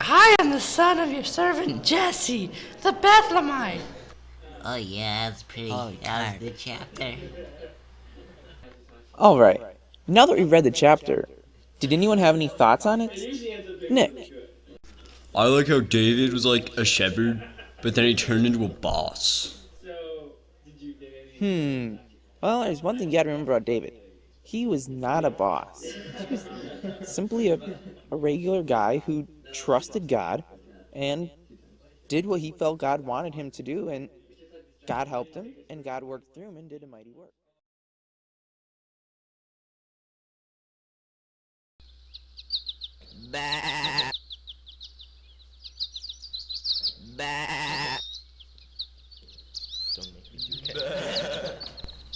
I am the son of your servant Jesse, the Bethlehemite. Oh yeah, that's pretty. Oh, that was the chapter. Alright, now that we've read the chapter, did anyone have any thoughts on it? Nick. I like how David was like a shepherd, but then he turned into a boss. Hmm. Well, there's one thing you gotta remember about David. He was not a boss. He was simply a, a regular guy who trusted God and did what he felt God wanted him to do, and God helped him, and God worked through him and did a mighty work. Bah. Bah.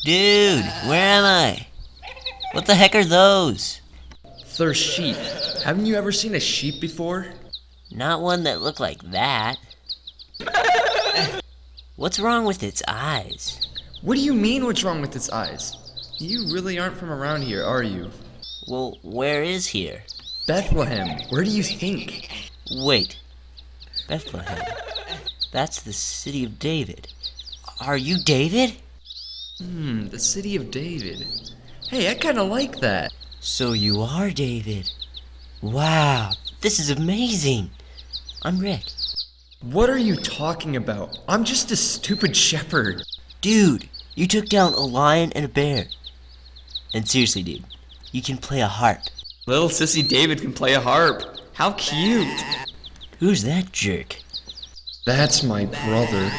Dude, where am I? What the heck are those? They're sheep. Haven't you ever seen a sheep before? Not one that looked like that. What's wrong with its eyes? What do you mean what's wrong with its eyes? You really aren't from around here, are you? Well, where is here? Bethlehem, where do you think? Wait. Bethlehem. That's the city of David. Are you David? Hmm, the city of David. Hey, I kinda like that. So you are David. Wow, this is amazing. I'm Rick. What are you talking about? I'm just a stupid shepherd. Dude, you took down a lion and a bear. And seriously, dude, you can play a harp. Little sissy David can play a harp. How cute. Who's that jerk? That's my brother.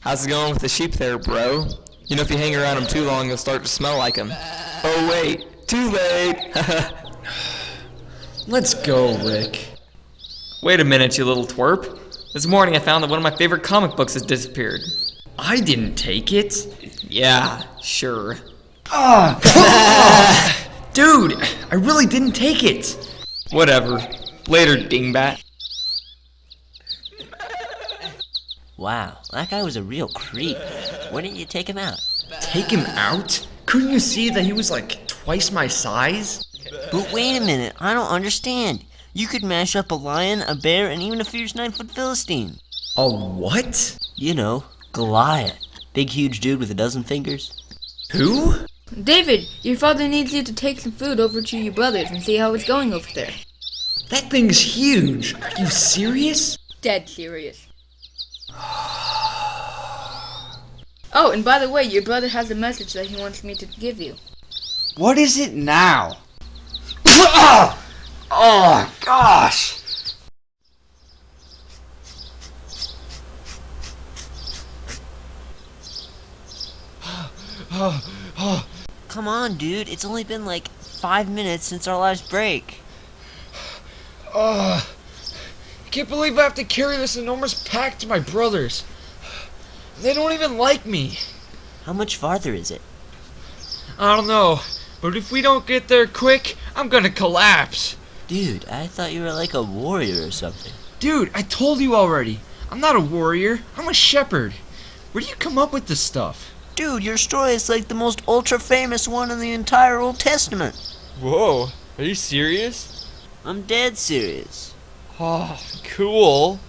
How's it going with the sheep there, bro? You know, if you hang around them too long, you'll start to smell like them. Oh, wait. Too late. Let's go, Rick. Wait a minute, you little twerp. This morning I found that one of my favorite comic books has disappeared. I didn't take it. Yeah, sure. Ah! Dude, I really didn't take it. Whatever. Later, dingbat. Wow, that guy was a real creep. Why didn't you take him out? Take him out? Couldn't you see that he was like twice my size? But wait a minute, I don't understand. You could mash up a lion, a bear, and even a fierce nine foot Philistine. A what? You know, Goliath. Big, huge dude with a dozen fingers. Who? David, your father needs you to take some food over to your brothers and see how it's going over there. That thing's huge. Are you serious? Dead serious. Oh, and by the way, your brother has a message that he wants me to give you. What is it now? oh, oh gosh! Come on, dude. It's only been like five minutes since our last break. Ugh. Oh, I can't believe I have to carry this enormous pack to my brothers. They don't even like me. How much farther is it? I don't know, but if we don't get there quick, I'm gonna collapse. Dude, I thought you were like a warrior or something. Dude, I told you already. I'm not a warrior. I'm a shepherd. Where do you come up with this stuff? Dude, your story is like the most ultra famous one in the entire Old Testament. Whoa, are you serious? I'm dead serious. Oh, cool.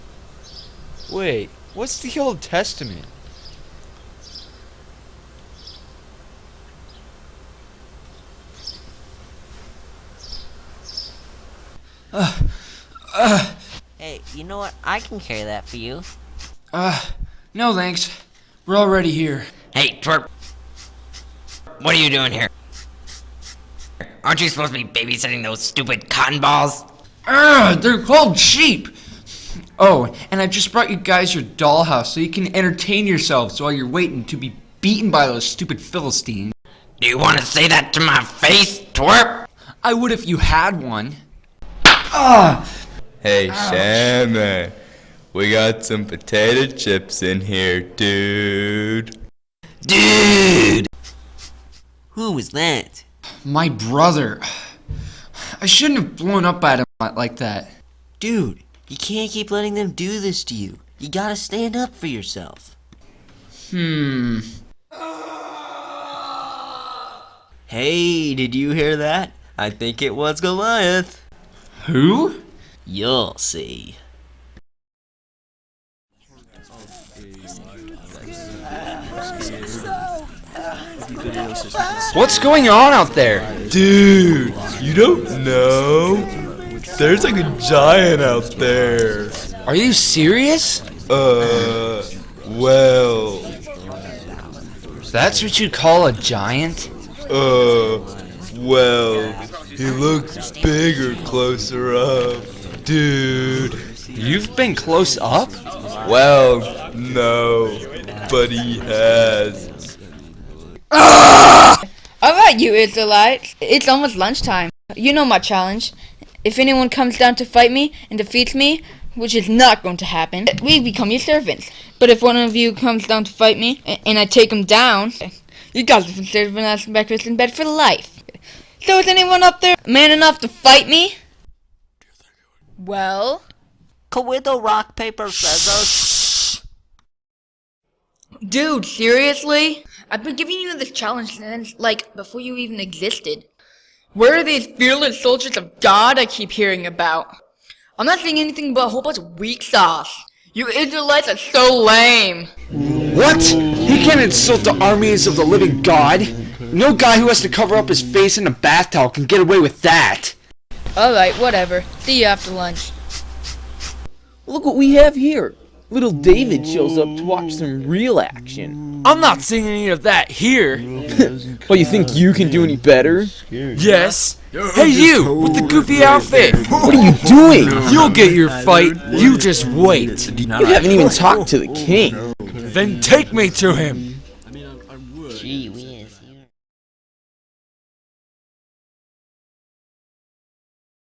Wait, what's the Old Testament? Hey, you know what? I can carry that for you. Uh, no thanks. We're already here. Hey, twerp. What are you doing here? Aren't you supposed to be babysitting those stupid cotton balls? Ugh, they're called sheep. Oh, and I just brought you guys your dollhouse so you can entertain yourselves while you're waiting to be beaten by those stupid Philistines. Do you want to say that to my face, twerp? I would if you had one. Ah! Hey, Shammah. We got some potato chips in here, dude. Dude! Who was that? My brother. I shouldn't have blown up at him like that. Dude, you can't keep letting them do this to you. You gotta stand up for yourself. Hmm. Hey, did you hear that? I think it was Goliath. Who? You'll see. What's going on out there? Dude, you don't know? There's like a giant out there. Are you serious? Uh, well, That's what you call a giant? uh, well, he looks bigger closer up. Dude. You've been close up? Well, no, but he has. Alright, you Israelites. It's almost lunchtime. You know my challenge. If anyone comes down to fight me and defeats me, which is not going to happen, we become your servants. But if one of you comes down to fight me and I take him down, you guys are considered as breakfast in bed for life. So is anyone up there man enough to fight me? Well, Cowido rock paper scissors. dude, seriously? I've been giving you this challenge since, like, before you even existed. Where are these fearless soldiers of God I keep hearing about? I'm not seeing anything but a whole bunch of weak sauce. You Israelites are so lame. What? He can't insult the armies of the living God. No guy who has to cover up his face in a bath towel can get away with that. Alright, whatever. See you after lunch. Look what we have here. Little David shows up to watch some real action. I'm not seeing any of that here. Well, you think you can do any better? Yes. Hey, you with the goofy outfit. What are you doing? You'll get your fight. You just wait. You haven't even talked to the king. Then take me to him. Gee whiz, you